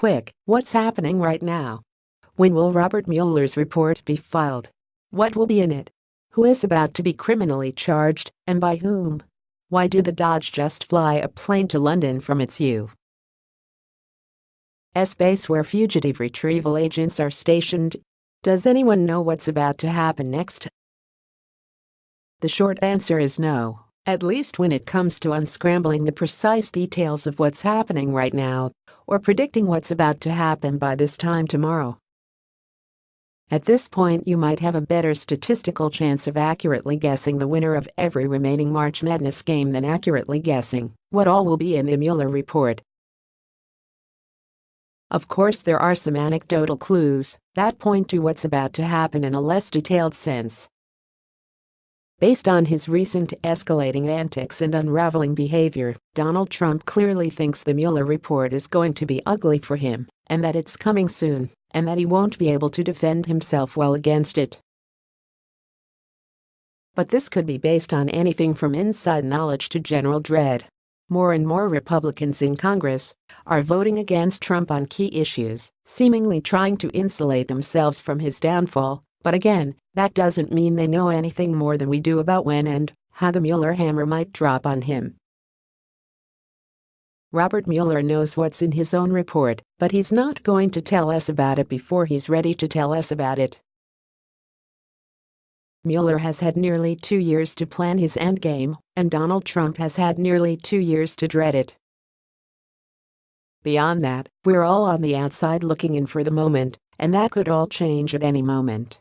quick, what's happening right now? When will Robert Mueller's report be filed? What will be in it? Who is about to be criminally charged, and by whom? Why did the Dodge just fly a plane to London from its U.S. base where fugitive retrieval agents are stationed? Does anyone know what's about to happen next? The short answer is no, at least when it comes to unscrambling the precise details of what's happening right now or predicting what's about to happen by this time tomorrow. At this point you might have a better statistical chance of accurately guessing the winner of every remaining March Madness game than accurately guessing what all will be in the Mueller report. Of course there are some anecdotal clues that point to what's about to happen in a less detailed sense. Based on his recent escalating antics and unraveling behavior, Donald Trump clearly thinks the Mueller report is going to be ugly for him and that it's coming soon and that he won't be able to defend himself well against it. But this could be based on anything from inside knowledge to general dread. More and more Republicans in Congress are voting against Trump on key issues, seemingly trying to insulate themselves from his downfall, but again, that doesn't mean they know anything more than we do about when and how the Mueller hammer might drop on him. Robert Mueller knows what's in his own report, but he's not going to tell us about it before he's ready to tell us about it. Mueller has had nearly two years to plan his endgame, and Donald Trump has had nearly two years to dread it. Beyond that, we're all on the outside looking in for the moment, and that could all change at any moment.